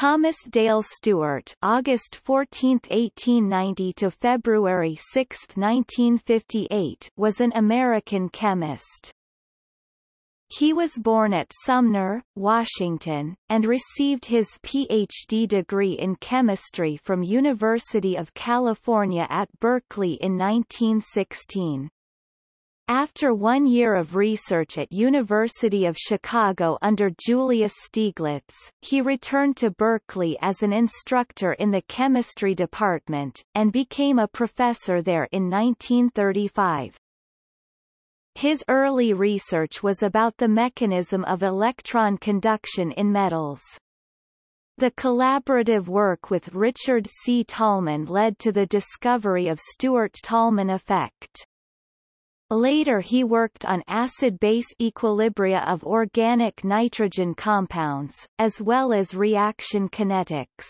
Thomas Dale Stewart August 14, 1890 to February 6, 1958 was an American chemist. He was born at Sumner, Washington, and received his Ph.D. degree in chemistry from University of California at Berkeley in 1916. After one year of research at University of Chicago under Julius Stieglitz, he returned to Berkeley as an instructor in the chemistry department, and became a professor there in 1935. His early research was about the mechanism of electron conduction in metals. The collaborative work with Richard C. Tolman led to the discovery of Stewart-Tolman effect. Later he worked on acid-base equilibria of organic nitrogen compounds, as well as reaction kinetics.